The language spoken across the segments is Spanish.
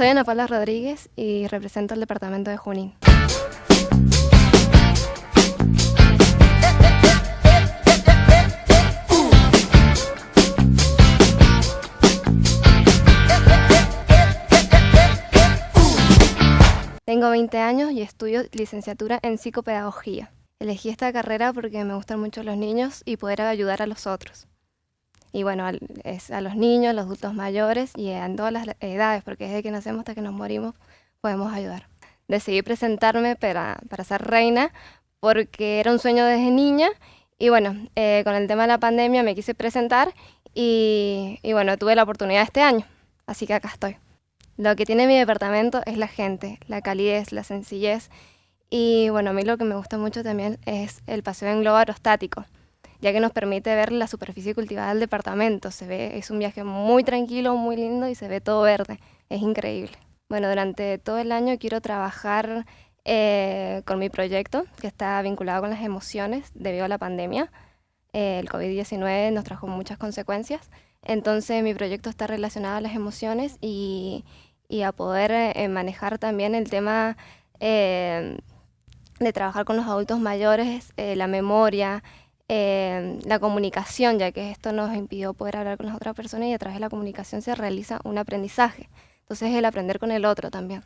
Soy Ana Paula Rodríguez y represento el departamento de Junín. Tengo 20 años y estudio licenciatura en psicopedagogía. Elegí esta carrera porque me gustan mucho los niños y poder ayudar a los otros. Y bueno, es a los niños, los adultos mayores y en todas las edades, porque desde que nacemos hasta que nos morimos podemos ayudar. Decidí presentarme para, para ser reina porque era un sueño desde niña y bueno, eh, con el tema de la pandemia me quise presentar y, y bueno, tuve la oportunidad este año, así que acá estoy. Lo que tiene mi departamento es la gente, la calidez, la sencillez. Y bueno, a mí lo que me gusta mucho también es el paseo en globo aerostático, ya que nos permite ver la superficie cultivada del departamento. Se ve, es un viaje muy tranquilo, muy lindo y se ve todo verde. Es increíble. Bueno, durante todo el año quiero trabajar eh, con mi proyecto, que está vinculado con las emociones debido a la pandemia. Eh, el COVID-19 nos trajo muchas consecuencias. Entonces mi proyecto está relacionado a las emociones y, y a poder eh, manejar también el tema de trabajar con los adultos mayores, la memoria, la comunicación, ya que esto nos impidió poder hablar con las otras personas y a través de la comunicación se realiza un aprendizaje. Entonces el aprender con el otro también.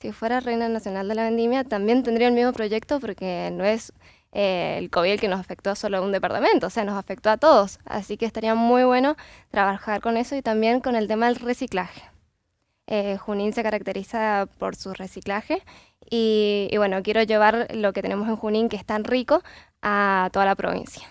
Si fuera Reina Nacional de la Vendimia también tendría el mismo proyecto porque no es el COVID que nos afectó solo a un departamento, o sea, nos afectó a todos. Así que estaría muy bueno trabajar con eso y también con el tema del reciclaje. Eh, Junín se caracteriza por su reciclaje y bueno, quiero llevar lo que tenemos en Junín, que es tan rico, a toda la provincia.